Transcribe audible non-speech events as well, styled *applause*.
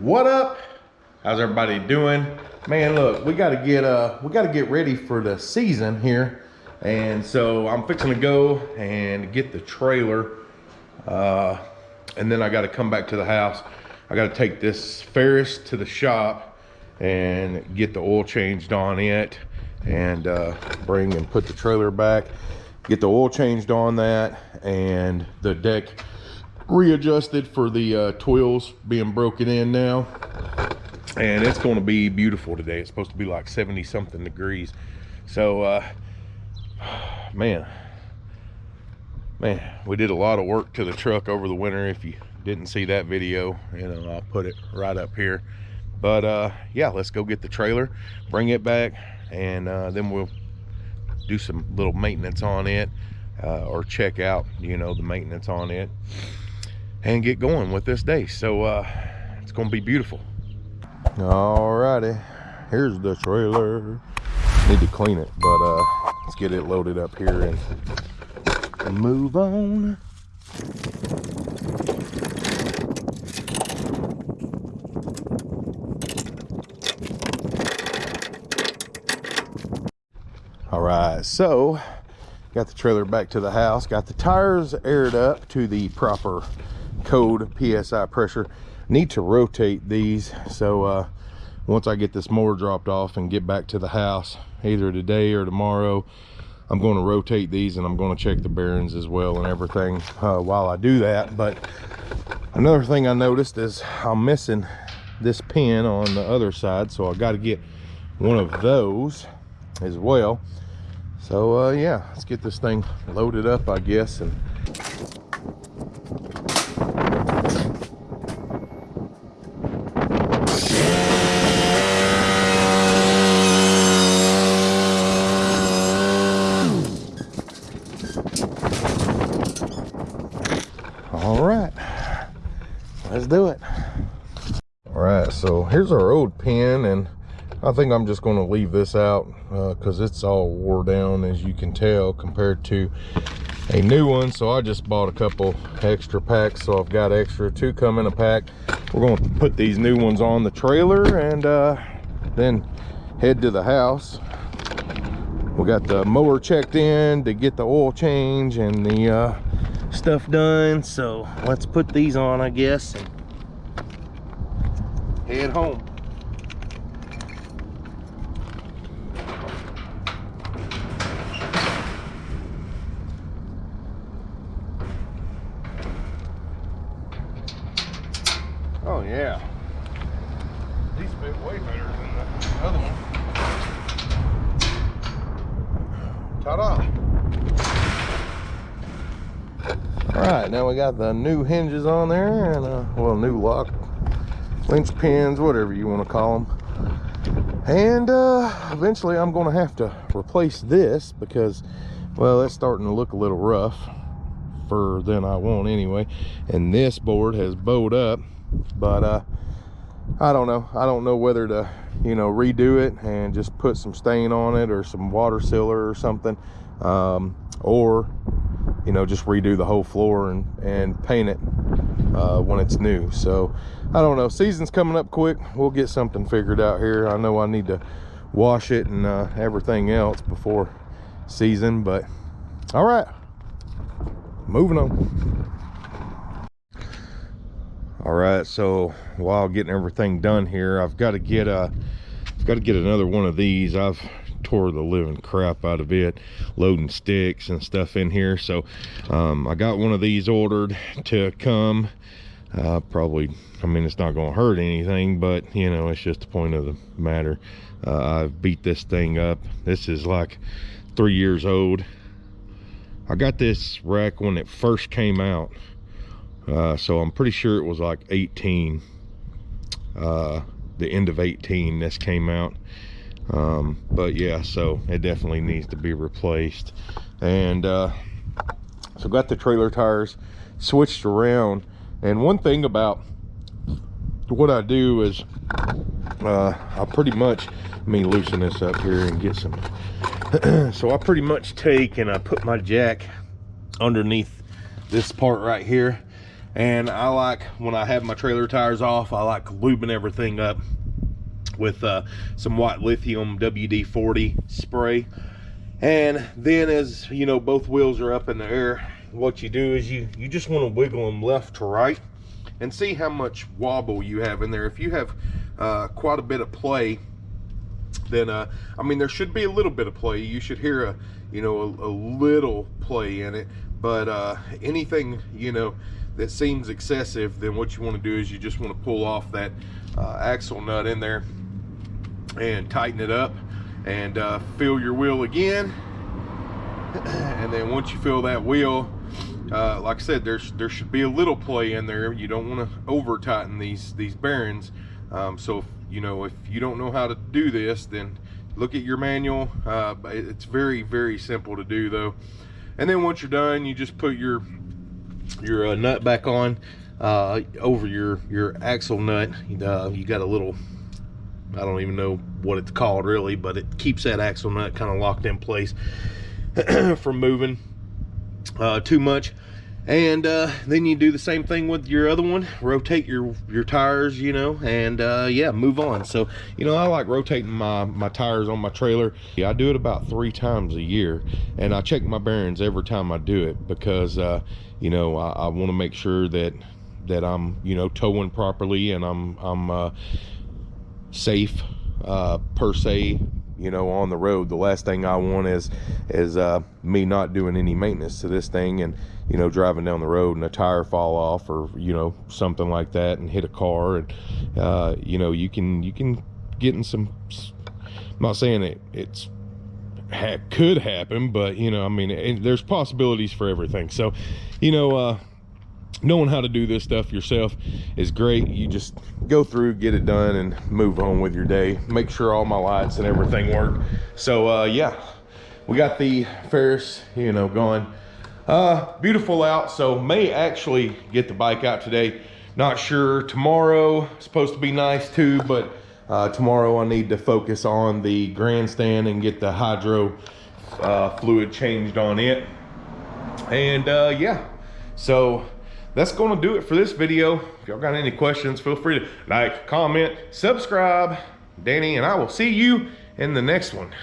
What up? How's everybody doing? Man, look, we gotta get uh we gotta get ready for the season here. And so I'm fixing to go and get the trailer. Uh and then I gotta come back to the house. I gotta take this Ferris to the shop and get the oil changed on it and uh, bring and put the trailer back get the oil changed on that and the deck readjusted for the uh, twills being broken in now. And it's going to be beautiful today. It's supposed to be like 70 something degrees. So uh *sighs* man. Man we did a lot of work to the truck over the winter if you didn't see that video. You know i'll put it right up here. But uh yeah let's go get the trailer bring it back and uh then we'll do some little maintenance on it uh, or check out you know the maintenance on it and get going with this day. So uh, it's gonna be beautiful. Alrighty, here's the trailer. Need to clean it but uh, let's get it loaded up here and move on. All right so got the trailer back to the house got the tires aired up to the proper code psi pressure. Need to rotate these so uh, once i get this mower dropped off and get back to the house either today or tomorrow i'm going to rotate these and i'm going to check the bearings as well and everything uh, while i do that. But another thing i noticed is i'm missing this pin on the other side so i got to get one of those as well. So uh, yeah let's get this thing loaded up i guess and all right let's do it all right so here's our old pin and I think I'm just going to leave this out because uh, it's all wore down as you can tell compared to a new one. So I just bought a couple extra packs so I've got extra two come in a pack. We're going to put these new ones on the trailer and uh, then head to the house. We got the mower checked in to get the oil change and the uh, stuff done so let's put these on I guess and head home Oh yeah. These fit way better than the other one. Ta-da! All right, now we got the new hinges on there and uh, well, new lock, linch pins, whatever you want to call them. And uh, eventually I'm going to have to replace this because, well, it's starting to look a little rough for than I want anyway. And this board has bowed up but uh i don't know i don't know whether to you know redo it and just put some stain on it or some water sealer or something um or you know just redo the whole floor and and paint it uh when it's new. So i don't know. Season's coming up quick. We'll get something figured out here. I know i need to wash it and uh everything else before season but all right. Moving on. All right so while getting everything done here i've got to get a i've got to get another one of these. I've tore the living crap out of it loading sticks and stuff in here. So um, i got one of these ordered to come. Uh, probably i mean it's not going to hurt anything but you know it's just the point of the matter. Uh, i've beat this thing up. This is like three years old. I got this rack when it first came out. Uh, so i'm pretty sure it was like 18 uh, the end of 18 this came out um, but yeah so it definitely needs to be replaced. And uh, so got the trailer tires switched around. And one thing about what i do is uh, i pretty much let me loosen this up here and get some *clears throat* so i pretty much take and i put my jack underneath this part right here. And I like, when I have my trailer tires off, I like lubing everything up with uh, some white lithium WD-40 spray. And then as, you know, both wheels are up in the air, what you do is you, you just want to wiggle them left to right and see how much wobble you have in there. If you have uh, quite a bit of play, then uh, I mean there should be a little bit of play. You should hear a you know a, a little play in it, but uh, anything you know that seems excessive, then what you want to do is you just want to pull off that uh, axle nut in there and tighten it up and uh, fill your wheel again. *clears throat* and then once you fill that wheel, uh, like I said, there's there should be a little play in there. You don't want to over tighten these these bearings. Um, so if, you know if you don't know how to do this, then look at your manual. Uh, it's very very simple to do though. And then once you're done, you just put your your uh, nut back on uh, over your your axle nut. Uh, you got a little I don't even know what it's called really, but it keeps that axle nut kind of locked in place *clears throat* from moving uh, too much. And uh, then you do the same thing with your other one rotate your your tires you know and uh, yeah move on. So you know I like rotating my my tires on my trailer. Yeah, I do it about three times a year and I check my bearings every time I do it because uh, you know I, I want to make sure that that I'm you know towing properly and I'm I'm uh, safe uh, per se you know on the road. The last thing i want is is uh, me not doing any maintenance to this thing and you know driving down the road and a tire fall off or you know something like that and hit a car and uh, you know you can you can get in some i'm not saying it it's ha could happen but you know i mean it, there's possibilities for everything. So you know uh knowing how to do this stuff yourself is great. You just go through get it done and move on with your day. Make sure all my lights and everything work. So uh yeah we got the ferris you know going. Uh beautiful out. So may actually get the bike out today. Not sure tomorrow. Supposed to be nice too but uh tomorrow i need to focus on the grandstand and get the hydro uh fluid changed on it. And uh yeah. So that's going to do it for this video. If y'all got any questions, feel free to like, comment, subscribe. Danny, and I will see you in the next one.